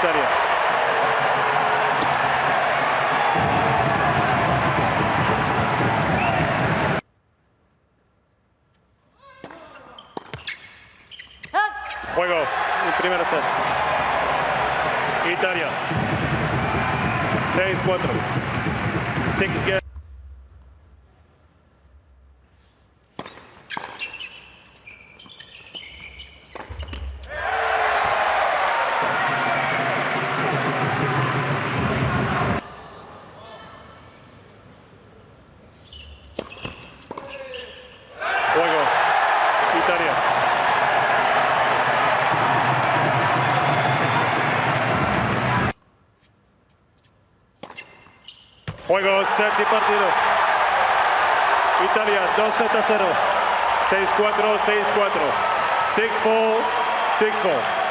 tributaria. Juego, primer set. Italia. 6-4. 6 games. Juego, set y partido. Italia 2 a 0. 6-4, 6-4. 6-4, 6-4.